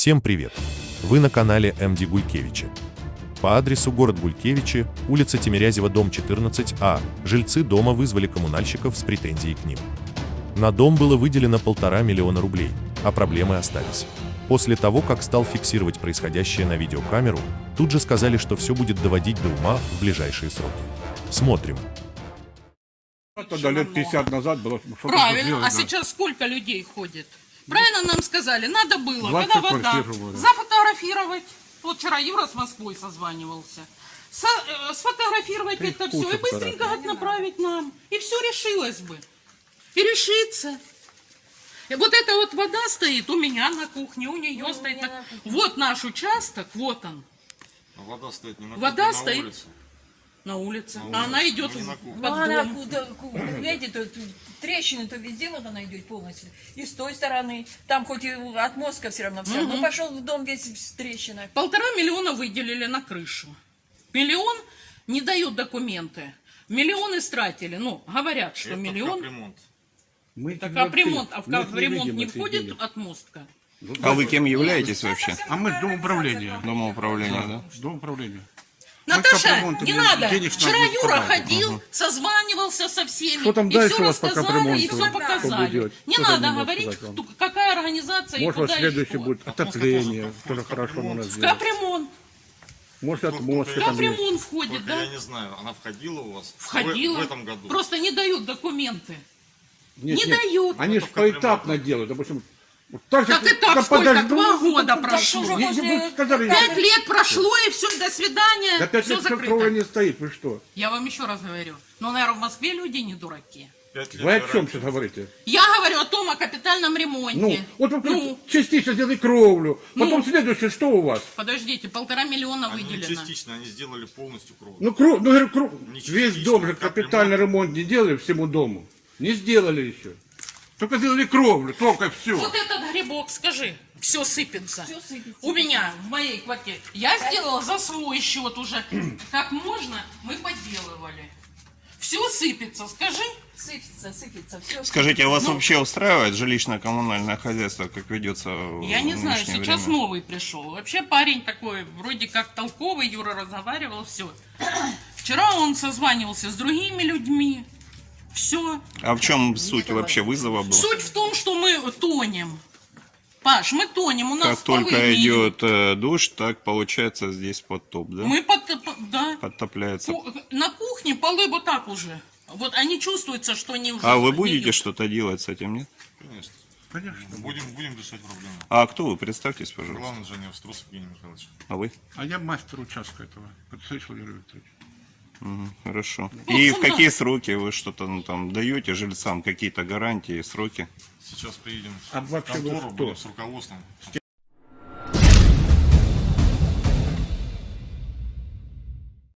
Всем привет! Вы на канале МД Гулькевича. По адресу город Гулькевичи, улица Тимирязева, дом 14А, жильцы дома вызвали коммунальщиков с претензией к ним. На дом было выделено полтора миллиона рублей, а проблемы остались. После того, как стал фиксировать происходящее на видеокамеру, тут же сказали, что все будет доводить до ума в ближайшие сроки. Смотрим. Тогда лет 50 назад было Правильно, а сейчас сколько людей ходит? Правильно нам сказали, надо было, 20 когда вода, зафотографировать. Вот вчера Юра с Москвой созванивался. Со- э, сфотографировать Три это все и быстренько направить нам. И все решилось бы. И решится. И вот эта вот вода стоит у меня на кухне, у нее стоит. на- Вот наш участок, вот он, А Вода стоит не на Вода кухне, а стоит. На улице. на улице. А улице, она идет ну, в- под Ну, она куда, ку- видите, тут трещины, то везде вот она идет полностью. И с той стороны, там хоть и от мозга все равно все, но пошел в дом весь в трещинах. Полтора миллиона выделили на крышу. Миллион не дают документы. Миллион истратили. Ну, говорят, что Это миллион. капремонт. Мы Так капремонт, а в мы их не капремонт входит деньги. отмостка? А вы кем являетесь вообще? А мы с домоуправления. Домоуправления, да? С домоуправления. Наташа, не надо. денег Вчера Юра ходил, созванивался со всеми. Что там и дальше все у вас по рассказали, капремонту? и все показали. Не Что надо говорить, кто- какая организация Может, и куда следующий и что. будет отопление, тоже хорошо у нас В сделать. капремонт. Может, там есть. Капремонт входит, Только да? я не знаю, она входила у вас Входила. в, этом году. Просто не дают документы. Нет, не нет, дают. Они же поэтапно делают, допустим. Вот так же, Так и так как сколько? подожду, Два года Так прошло. Не- не после- сказали, Пять лет прошло, и все, до свидания. Да пять лет закрыто. не стоит, вы что? Я вам еще раз говорю. Но, наверное, в Москве люди не дураки. Вы о чем сейчас говорите? Я говорю о том, о капитальном ремонте. Ну, вот вы Ну, частично сделали кровлю, потом Ну. следующее, что у вас? подождите, полтора миллиона Они не выделено. частично, они сделали полностью кровь. Ну, кровь, ну, говорю, кровь. Не Весь дом же как капитальный ремонт не делали всему дому. Не сделали еще. Только сделали кровлю, только все. Вот этот грибок, скажи, все сыпется. Всё сыпется. У меня, в моей квартире. Я сделала за свой счет уже. Как можно, мы поделывали. Все сыпется, скажи. Сыпется, сыпется, все. Скажите, а вас Ну. вообще устраивает жилищно-коммунальное хозяйство, как ведется в Я не знаю, сейчас время? новый пришел. Вообще парень такой, вроде как толковый, Юра разговаривал, все. Вчера он созванивался с другими людьми. Все. А в чем суть вообще вызова была? Суть в том, что мы тонем. Паш, мы тонем, у нас Как только идет э, душ, так получается здесь потоп, да? Мы под, да. Подтопляется. На кухне полы вот так уже. Вот они чувствуются, что они уже... А вы будете что-то делать с этим, нет? Конечно. Конечно. Будем, будем решать проблему. А кто вы? Представьтесь, пожалуйста. Главный инженер Струсов Евгений Михайлович. А вы? А я мастер участка этого. Юрий Викторович. Хорошо. Ну, И в какие сроки вы что-то ну, там даете жильцам? Какие-то гарантии, сроки? Сейчас приедем А в контору, будем с руководством.